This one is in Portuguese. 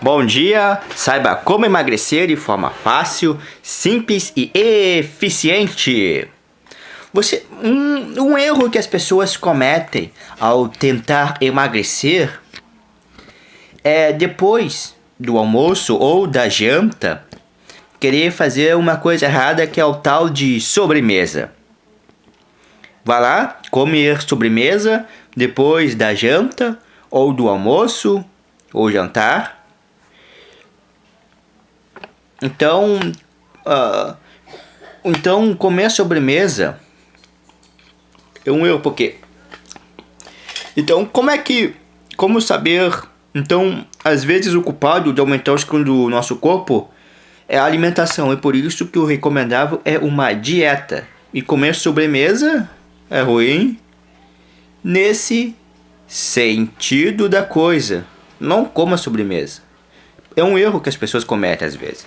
Bom dia! Saiba como emagrecer de forma fácil, simples e eficiente. Você, um, um erro que as pessoas cometem ao tentar emagrecer é depois do almoço ou da janta querer fazer uma coisa errada que é o tal de sobremesa. Vai lá comer sobremesa depois da janta ou do almoço ou jantar então, uh, então comer sobremesa é um erro, porque... Então, como é que... Como saber... Então, às vezes o culpado de aumentar o escuro do nosso corpo é a alimentação. É por isso que o recomendável é uma dieta. E comer sobremesa é ruim nesse sentido da coisa. Não coma sobremesa. É um erro que as pessoas cometem às vezes.